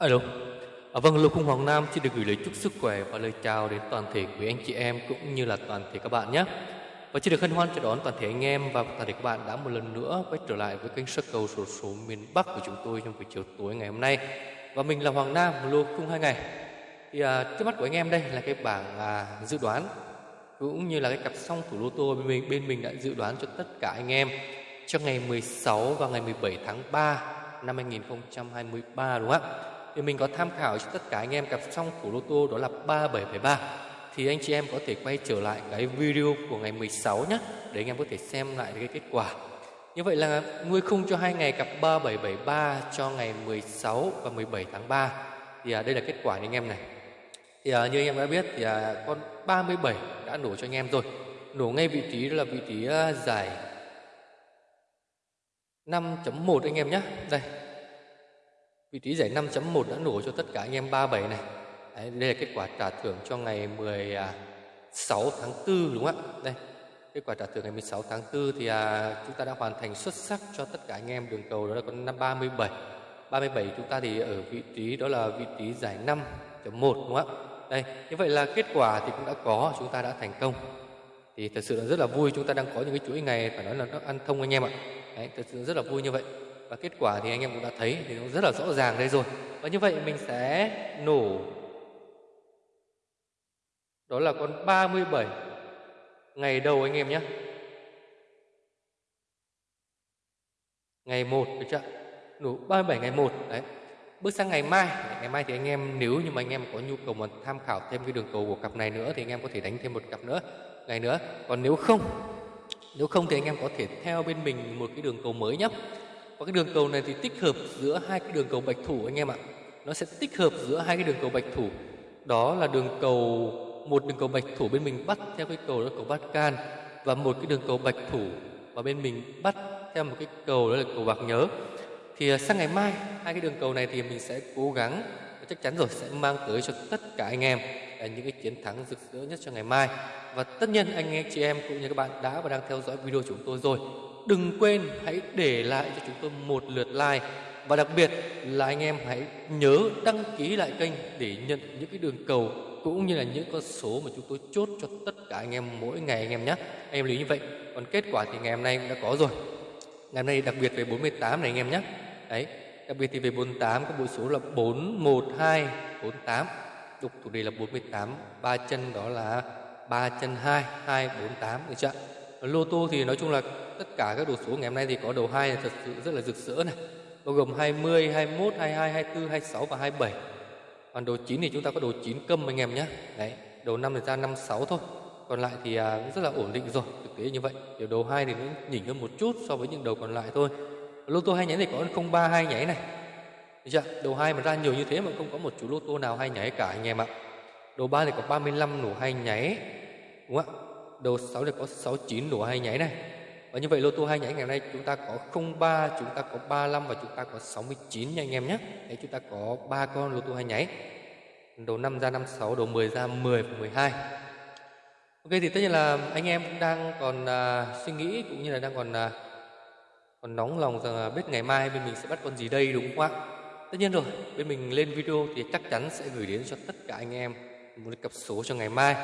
Alo. À, vâng, Lô Khung Hoàng Nam xin được gửi lời chúc sức khỏe và lời chào đến toàn thể quý anh chị em cũng như là toàn thể các bạn nhé. Và xin được hân hoan chào đón toàn thể anh em và toàn thể các bạn đã một lần nữa quay trở lại với kênh sắc cầu sổ số miền Bắc của chúng tôi trong buổi chiều tối ngày hôm nay. Và mình là Hoàng Nam, Lô Khung hai ngày. Thì à, trước mắt của anh em đây là cái bảng à, dự đoán cũng như là cái cặp song thủ lô tô bên mình bên mình đã dự đoán cho tất cả anh em trong ngày 16 và ngày 17 tháng 3 năm 2023 đúng không ạ? Thì mình có tham khảo cho tất cả anh em cặp song thủ lô tô đó là 3773 thì anh chị em có thể quay trở lại cái video của ngày 16 nhé để anh em có thể xem lại cái kết quả. Như vậy là nuôi khung cho hai ngày cặp 3773 cho ngày 16 và 17 tháng 3 thì à, đây là kết quả anh em này. Thì à, như anh em đã biết thì à, con 37 đã nổ cho anh em rồi. Nổ ngay vị trí là vị trí à, giải 5.1 anh em nhé. Đây. Vị trí giải 5.1 đã nổ cho tất cả anh em 37 này. Đấy, đây là kết quả trả thưởng cho ngày 16 tháng 4 đúng không ạ? Đây. Kết quả trả thưởng ngày 16 tháng 4 thì à, chúng ta đã hoàn thành xuất sắc cho tất cả anh em đường cầu đó là con năm 37. 37 chúng ta thì ở vị trí đó là vị trí giải 5.1 đúng không ạ? Đây, như vậy là kết quả thì cũng đã có, chúng ta đã thành công. Thì thật sự là rất là vui chúng ta đang có những cái chuỗi ngày phải nói là nó ăn thông anh em ạ. Đấy, thật sự rất là vui như vậy. Và kết quả thì anh em cũng đã thấy thì nó rất là rõ ràng đây rồi. Và như vậy mình sẽ nổ đó là con 37 ngày đầu anh em nhé. Ngày 1 được chưa? Nổ 37 ngày 1 đấy. Bước sang ngày mai, ngày mai thì anh em nếu như mà anh em có nhu cầu mà tham khảo thêm cái đường cầu của cặp này nữa thì anh em có thể đánh thêm một cặp nữa ngày nữa. Còn nếu không nếu không thì anh em có thể theo bên mình một cái đường cầu mới nhé. Và cái đường cầu này thì tích hợp giữa hai cái đường cầu bạch thủ anh em ạ. Nó sẽ tích hợp giữa hai cái đường cầu bạch thủ. Đó là đường cầu, một đường cầu bạch thủ bên mình bắt theo cái cầu đó là cầu bát can và một cái đường cầu bạch thủ và bên mình bắt theo một cái cầu đó là cầu bạc nhớ. Thì à, sang ngày mai, hai cái đường cầu này thì mình sẽ cố gắng, chắc chắn rồi, sẽ mang tới cho tất cả anh em à, những cái chiến thắng rực rỡ nhất cho ngày mai. Và tất nhiên anh em chị em cũng như các bạn đã và đang theo dõi video chúng tôi rồi. Đừng quên hãy để lại cho chúng tôi một lượt like và đặc biệt là anh em hãy nhớ đăng ký lại kênh để nhận những cái đường cầu cũng như là những con số mà chúng tôi chốt cho tất cả anh em mỗi ngày anh em nhé. Anh em lưu như vậy. Còn kết quả thì ngày hôm nay cũng đã có rồi. Ngày hôm nay đặc biệt về 48 này anh em nhé. Đấy, đặc biệt thì về 48 có bộ số là 412 48 đục thủ đề là 48 ba chân đó là ba chân 2 248 được chưa lô tô thì nói chung là tất cả các đồ số ngày hôm nay thì có đầu 2 thật sự rất là rực rỡ này bao gồm 20 21 22 24 26 và 27 còn đồ 9 thì chúng ta có đồ 9 câm anh em nhé đấy đầu năm thì ra 56 thôi còn lại thì à, rất là ổn định rồi thực tế như vậy kiểu đầu 2 thì nó nhỉnh hơn một chút so với những đầu còn lại thôi lô tô hai nháy thì có 03 hai nháy này dạ. Đầu hai mà ra nhiều như thế mà không có một chú lô tô nào hai nháy cả anh em ạ. Đầu 3 thì có 35 nổ hai nháy. Đúng không ạ? Đầu 6 thì có 69 nổ hai nháy này. Và như vậy lô tô hai nháy ngày hôm nay chúng ta có 03, chúng ta có 35 và chúng ta có 69 nha anh em nhé. Đấy chúng ta có ba con lô tô hai nháy. Đầu 5 ra 56, đầu 10 ra 10 và 12. Ok thì tất nhiên là anh em cũng đang còn à, suy nghĩ cũng như là đang còn à, còn nóng lòng rằng là biết ngày mai bên mình sẽ bắt con gì đây đúng không ạ? Tất nhiên rồi, bên mình lên video thì chắc chắn sẽ gửi đến cho tất cả anh em một cặp số cho ngày mai.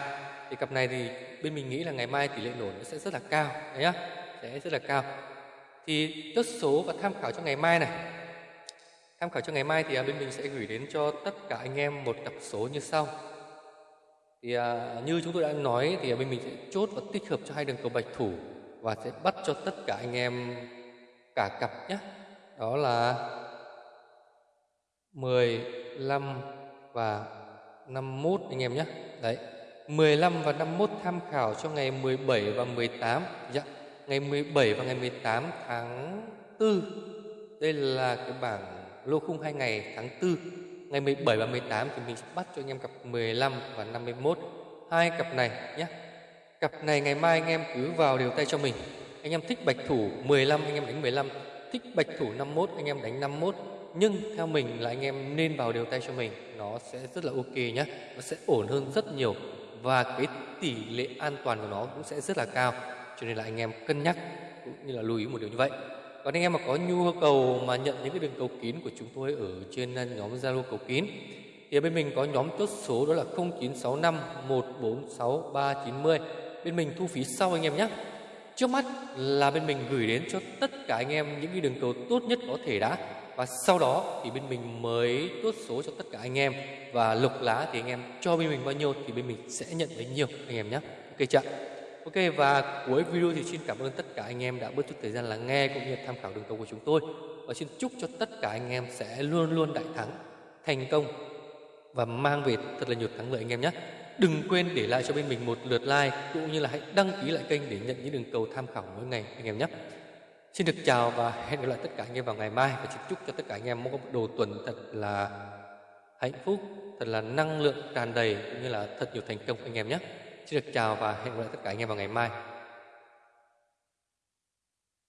Thì cặp này thì bên mình nghĩ là ngày mai tỷ lệ nổ nó sẽ rất là cao, đấy nhá, thế rất là cao. Thì chốt số và tham khảo cho ngày mai này. Tham khảo cho ngày mai thì à, bên mình sẽ gửi đến cho tất cả anh em một cặp số như sau. Thì à, như chúng tôi đã nói thì à, bên mình sẽ chốt và tích hợp cho hai đường cầu bạch thủ và sẽ bắt cho tất cả anh em cả cặp nhé. Đó là 15 và 51 anh em nhé. Đấy. 15 và 51 tham khảo cho ngày 17 và 18. Dạ. Ngày 17 và ngày 18 tháng 4. Đây là cái bảng lô khung hai ngày tháng 4. Ngày 17 và 18 thì mình sẽ bắt cho anh em cặp 15 và 51. Hai cặp này nhé. Cặp này ngày mai anh em cứ vào đều tay cho mình. Anh em thích bạch thủ 15 anh em đánh 15, thích bạch thủ 51 anh em đánh 51 nhưng theo mình là anh em nên vào đều tay cho mình nó sẽ rất là ok nhé nó sẽ ổn hơn rất nhiều và cái tỷ lệ an toàn của nó cũng sẽ rất là cao cho nên là anh em cân nhắc cũng như là lưu ý một điều như vậy. Còn anh em mà có nhu cầu mà nhận những cái đường cầu kín của chúng tôi ở trên à, nhóm Zalo cầu kín, thì bên mình có nhóm chốt số đó là 0965 146 390 bên mình thu phí sau anh em nhé. Trước mắt là bên mình gửi đến cho tất cả anh em những cái đường cầu tốt nhất có thể đã. Và sau đó thì bên mình mới chốt số cho tất cả anh em. Và lục lá thì anh em cho bên mình bao nhiêu thì bên mình sẽ nhận bấy nhiêu, anh em nhé. Ok chưa ok và cuối video thì xin cảm ơn tất cả anh em đã bớt chút thời gian lắng nghe cũng như tham khảo đường cầu của chúng tôi. Và xin chúc cho tất cả anh em sẽ luôn luôn đại thắng thành công và mang về thật là nhiều thắng lợi anh em nhé. Đừng quên để lại cho bên mình một lượt like cũng như là hãy đăng ký lại kênh để nhận những đường cầu tham khảo mỗi ngày anh em nhé. Xin được chào và hẹn gặp lại tất cả anh em vào ngày mai. Và xin chúc cho tất cả anh em có một đồ tuần thật là hạnh phúc, thật là năng lượng tràn đầy cũng như là thật nhiều thành công anh em nhé. Xin được chào và hẹn gặp lại tất cả anh em vào ngày mai.